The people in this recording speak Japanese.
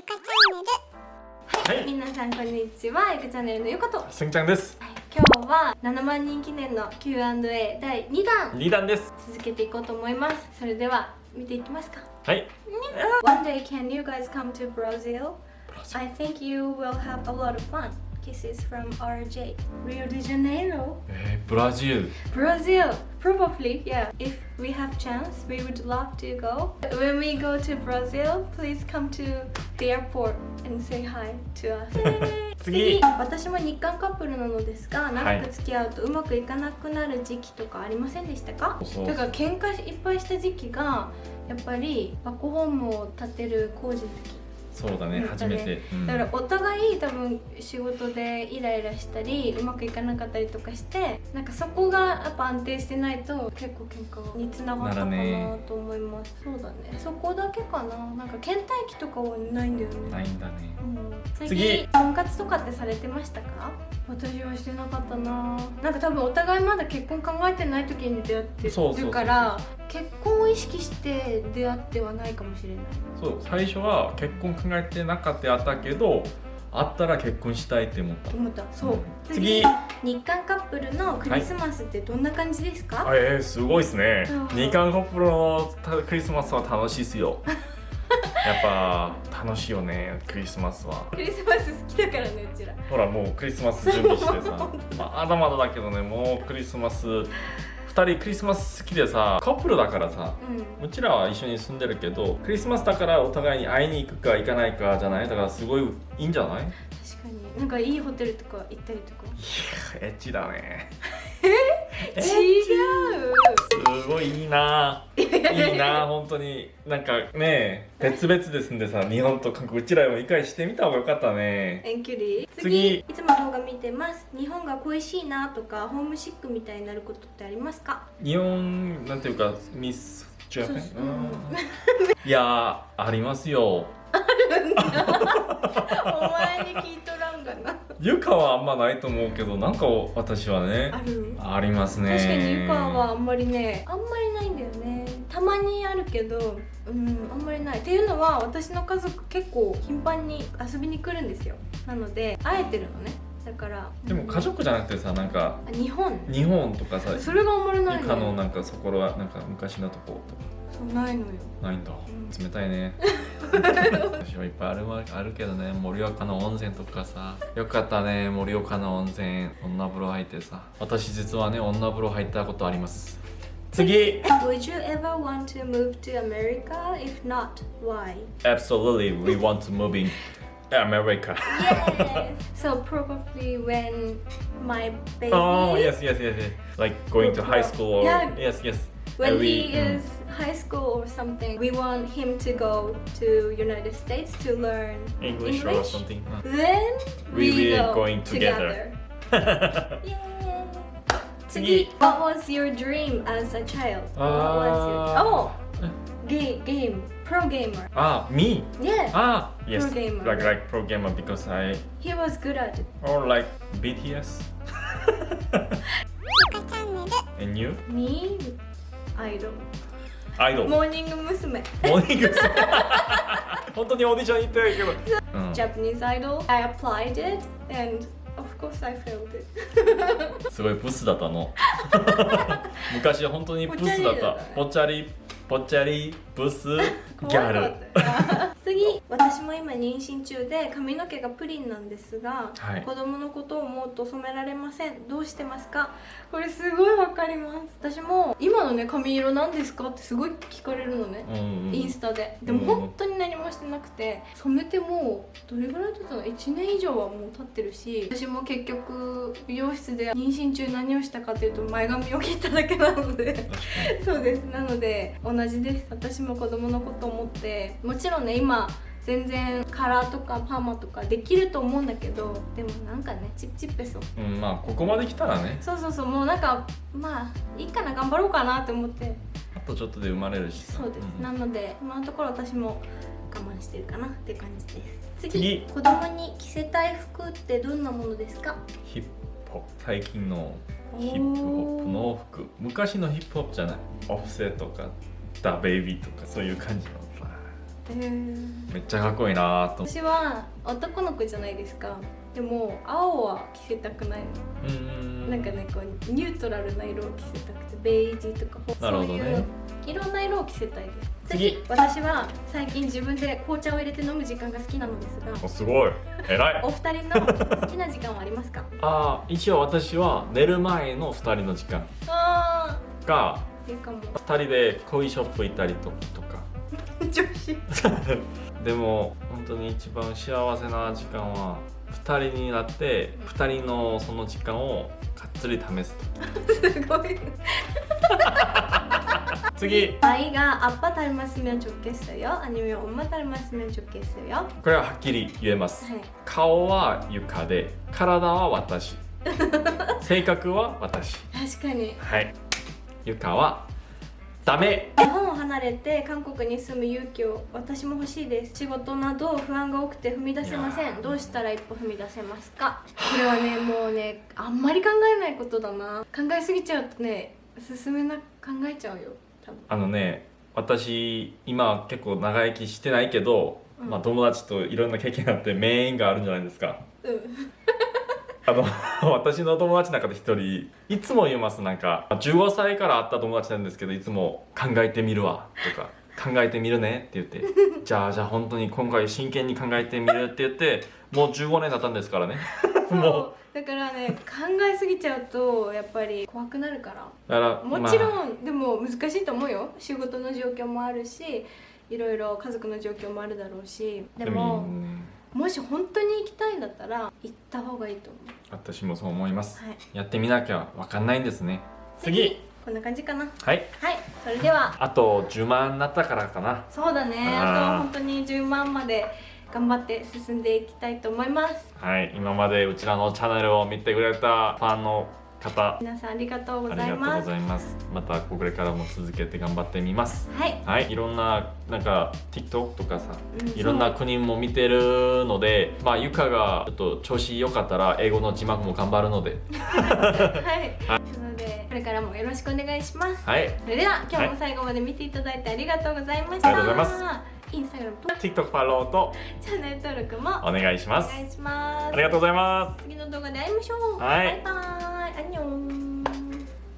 ゆかチャンネルはい、皆さんこんにちは。ゆかチャンネルのゆかと。はい、すんちゃんです今日は7万人記念の Q&A 第2弾二段です続けていこうと思います。それでは見ていきますか。はい One day can you guys come to Brazil? I think you will have a lot of fun. Kisses from RJ. Rio de Janeiro. えー、ブラジル Brazil, probably, yeah. If we have chance, we would love to go. When we go to Brazil, please come to the airport and say hi to us. 次。私も日韓カップルなのですが長く付き合うとうまくいかなくなる時期とかありませんでしたか？そうだから喧嘩いっぱいした時期がやっぱりバックホームを建てる工事の時そうだねうん初めて、うん。だからお互い多分仕事でイライラしたりうまくいかなかったりとかしてなんかそこがやっぱ安定してないと結構喧嘩につながったかなと思います、そうだね。そこだけかな。なんか倦怠期とかはないんだよね。ないんだね。うん。次次。婚活とかってされてましたか？私はしてなかったな。なんか多分お互いまだ結婚考えてない時に出会ってそうそうそうるから結婚を意識して出会ってはないかもしれない。そう最初は結婚考えてなかったやったけど会ったら結婚したいって思った。思った。そう、うん次。次日韓カップルのクリスマスってどんな感じですか、あえー、すごいですね。うん日韓カップルのクリスマスは楽しいっすよ。やっぱ楽しいよねクリスマスは。クリスマス好きだからねうちら。ほらもうクリスマス準備してさ。本まだまだだけどねもうクリスマス2人クリスマス好きでさカップルだからさうん。うちらは一緒に住んでるけどクリスマスだからお互いに会いに行くか行かないかじゃない？だからすごいいいんじゃない？いや確かに。なんかいいホテルとか行ったりとか。エッチだね。違う。すごいいいな。いいな本当に。なんかね別々ですんでさ日本と韓国うちらも理解してみた方がよかったね。遠距離？次。いつも動画見てます。日本が恋しいなとかホームシックみたいになることってありますか？日本なんていうかミスジャパンそう。んいやありますよ。お前に聞いとらんがなゆかはあんまないと思うけどなんか私はねある？ありますね。確かにゆかはあんまりねあんまりないんだよね。たまにあるけどうんあんまりない。っていうのは私の家族結構頻繁に遊びに来るんですよ。なので会えてるのね。だからでも家族じゃなくてさなんかあ日本？日本とかさそれがあんまりないゆのかのなんかそこはなんか昔のとことか。そうないのよ。ないんだ、ん。冷たいね 私はいっぱいあるわあるけどね盛岡の温泉とかさよかったね盛岡の温泉女風呂入ってさ私実はね女風呂入ったことあります次 Would you ever want to move to America? If not, why? Absolutely we want to move in America Yes! so probably when my baby Oh yes yes yes yes like going to high school or Yeah. yes yes when Every, he uh, is high school or something, we want him to go to United States to learn English, English. or something. Then we, we will go going together. together. yeah. What was your dream as a child? Uh, what was your... Uh, oh, game, game, pro gamer. Ah, me? Yeah. Ah, yes. Pro gamer. Like like pro gamer because I. He was good at it. Or like BTS. and you? Me? ャンネル.アイドル。モモーニング娘。ーニングス本当にオーディション行ってないけど、うん、Japanese idol. I applied it and of course I failed it. すごいブスだったの。昔本当にブスだった。ぽぽっちゃりぽっちゃりブスギャル次私も今妊娠中で髪の毛がプリンなんですが、はい。子供のことを思うと染められません。どうしてますか？これすごいわかります。私も今のね髪色なんですかってすごい聞かれるのね、うんうん。インスタで。でも本当に何もしてなくて染めてもうどれぐらい経ったの1年以上はもう経ってるし私も結局美容室で妊娠中何をしたかというと前髪を切っただけなので。そうです。なので同じです。私も子供のこと思ってもちろんね今全然カラーとかパーマとかできると思うんだけどでもなんかねチップチップそう。ん、まあここまで来たらね。そうそうそうもうなんかまあいいかな頑張ろうかなって思って。あとちょっとで生まれるしさ。そうです、ん。なので今のところ私も我慢してるかなって感じです。次。次子供に着せたい服ってどんなものですか？ヒップホップ。最近のヒップホップの服。昔のヒップホップじゃない？オフセとかダベイビーとかそういう感じのめっちゃかっこいいなと。私は男の子じゃないですか。でも青は着せたくないの。うーんなんかねこうニュートラルな色を着せたくてベージュとかなるほどね。そういういろんな色を着せたいです。次。私は最近自分で紅茶を入れて飲む時間が好きなのですがおすごい。偉い。お二人の好きな時間はありますか？ああ一応私は寝る前の2人の時間。あがーいいかも2人でコーヒーショップ行ったりととか女子でも本当に一番幸せな時間は2人になって2人のその時間をがっつり試すとすごい次 아이가 아빠 닮았으면 좋겠어요? 아니면 엄마 닮았으면 좋겠어요? これははっきり言えます 네. 顔はゆかで体は私性格は私 確かにはいゆかはダメ日本を 離れて韓国に住む勇気を私も欲しいです。仕事など不安が多くて踏み出せません。どうしたら一歩踏み出せますか？これはねもうねあんまり考えないことだな。考えすぎちゃうとね進めな考えちゃうよ。多分。あのね私今結構長生きしてないけど、うん。まあ、友達といろんな経験があって名演があるんじゃないですか。うんあの 私の友達の中で一人いつも言いますなんか15歳から会った友達なんですけどいつも「考えてみるわ」とか「考えてみるね」って言って「じゃあじゃあ本当に今回真剣に考えてみる」って言ってもう15年経ったんですからね。も そうだからね考えすぎちゃうとやっぱり怖くなるから。うだからもちろまあ。ん、でも難しいと思うよ。仕事の状況もあるしいろいろ家族の状況もあるだろうし。でもねもし本当に行きたいんだったら行った方がいいと思私もそう思います。うはい。やってみなきゃ分かんないんですね。次。こんな感じかな。はい。はい。それでは。あと10万になったからかな。そうだね。あとは本当に10万まで頑張って進んでいきたいと思います。はい。今までうちらのチャンネルを見てくれたファンの方。皆さんありがとうごありがとうございます。またこれからも続けて頑張ってみます。はい、はい。いろんななんか TikTok とかさうんいろんな国も見てるのでまあゆかがちょっと調子良かったら英語の字幕も頑張るので。はい、なのでこれからもよろしくお願いします。はい。それでは今日も最後まで見ていただいてありがとうございました、ありがとうございまインスタグラムと TikTok フォローとチャンネル登録もお願いします。お願いします。ありがとうございます。次の動画で会いましょう。はい。バイバイアンニョン